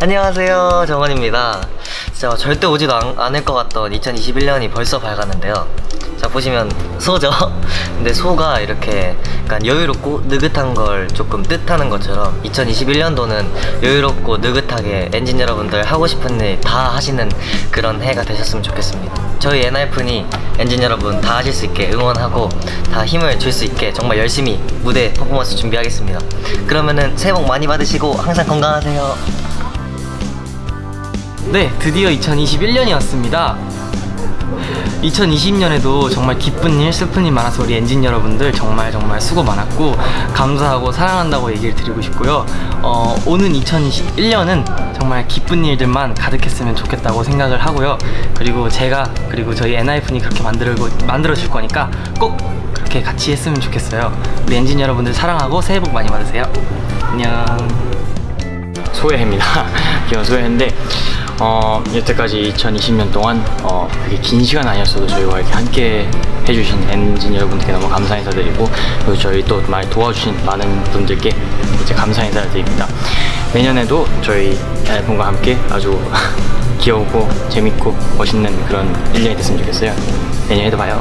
안녕하세요 정원입니다. 진짜 절대 오지도 않, 않을 것 같던 2021년이 벌써 밝았는데요. 자 보시면 소죠? 근데 소가 이렇게 약간 여유롭고 느긋한 걸 조금 뜻하는 것처럼 2021년도는 여유롭고 느긋하게 엔진 여러분들 하고 싶은 일 다 하시는 그런 해가 되셨으면 좋겠습니다. 저희 엔하이픈이 엔진 여러분 다 하실 수 있게 응원하고 다 힘을 줄 수 있게 정말 열심히 무대 퍼포먼스 준비하겠습니다. 그러면은 새해 복 많이 받으시고 항상 건강하세요 네, 드디어 2021년이 왔습니다. 2020년에도 정말 기쁜 일, 슬픈 일 많아서 우리 엔진 여러분들 정말 정말 수고 많았고 감사하고 사랑한다고 얘기를 드리고 싶고요. 어, 오는 2021년은 정말 기쁜 일들만 가득했으면 좋겠다고 생각을 하고요. 그리고 제가 그리고 저희 엔하이픈이 그렇게 만들고 만들어 줄 거니까 꼭 그렇게 같이 했으면 좋겠어요. 우리 엔진 여러분들 사랑하고 새해 복 많이 받으세요. 안녕. 소혜입니다. 귀여운 소혜인데 어, 여태까지 2020년 동안 어, 그게 긴 시간 아니었어도 저희와 이렇게 함께 해주신 엔진 여러분들께 너무 감사 인사드리고 그리고 저희 또 많이 도와주신 많은 분들께 이제 감사 인사를 드립니다. 내년에도 저희 앨범과 함께 아주 귀여우고 재밌고 멋있는 그런 1년이 됐으면 좋겠어요. 내년에도 봐요.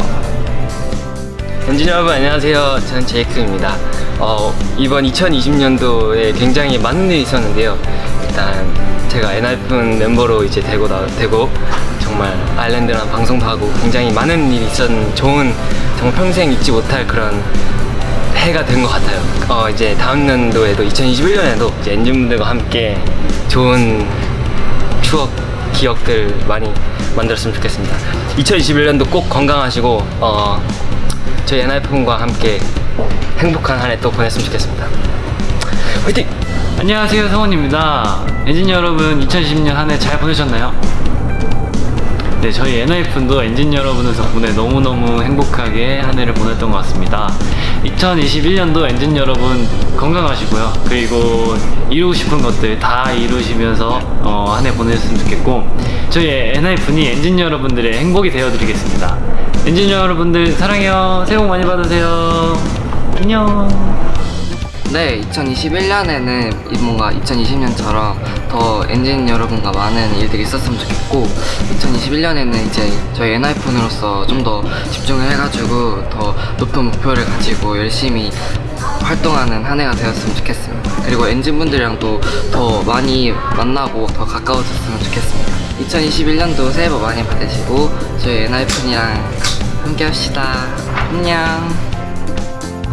엔진 여러분 안녕하세요. 저는 제이크입니다. 어, 이번 2020년도에 굉장히 많은 일이 있었는데요. 일단 제가 엔하이픈 멤버로 이제 되고 나 되고 정말 아일랜드랑 방송도 하고 굉장히 많은 일이 있었는 좋은 정말 평생 잊지 못할 그런 해가 된 것 같아요. 어, 이제 다음 연도에도 2021년에도 이제 엔진분들과 함께 좋은 추억, 기억들 많이 만들었으면 좋겠습니다. 2021년도 꼭 건강하시고 어, 저희 엔하이픈과 함께 행복한 한 해 또 보냈으면 좋겠습니다. 화이팅! 안녕하세요 성훈입니다. 엔진 여러분 2020년 한 해 잘 보내셨나요? 네 저희 엔하이픈도 엔진 여러분들 덕분에 너무너무 행복하게 한 해를 보냈던 것 같습니다. 2021년도 엔진 여러분 건강하시고요. 그리고 이루고 싶은 것들 다 이루시면서 어, 한해 보내셨으면 좋겠고 저희 엔하이픈이 엔진 여러분들의 행복이 되어드리겠습니다. 엔진 여러분들 사랑해요. 새해 복 많이 받으세요. 안녕 네, 2021년에는 뭔가 2020년처럼 더 엔진 여러분과 많은 일들이 있었으면 좋겠고 2021년에는 이제 저희 엔하이픈으로서 좀 더 집중을 해가지고 더 높은 목표를 가지고 열심히 활동하는 한 해가 되었으면 좋겠습니다. 그리고 엔진분들이랑도 더 많이 만나고 더 가까워졌으면 좋겠습니다. 2021년도 새해 복 많이 받으시고 저희 엔하이픈이랑 함께 합시다. 안녕.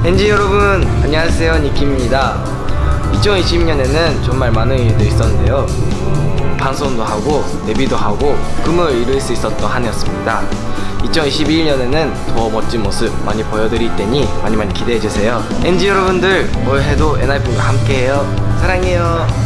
엔진 여러분 안녕하세요. 니키입니다. 2020년에는 정말 많은 일들이 있었는데요. 방송도 하고 데뷔도 하고 꿈을 이룰 수 있었던 한 해였습니다. 2021년에는 더 멋진 모습 많이 보여드릴 테니 많이 많이 기대해주세요. 엔진 여러분들 올 해도 엔하이픈과 함께해요. 사랑해요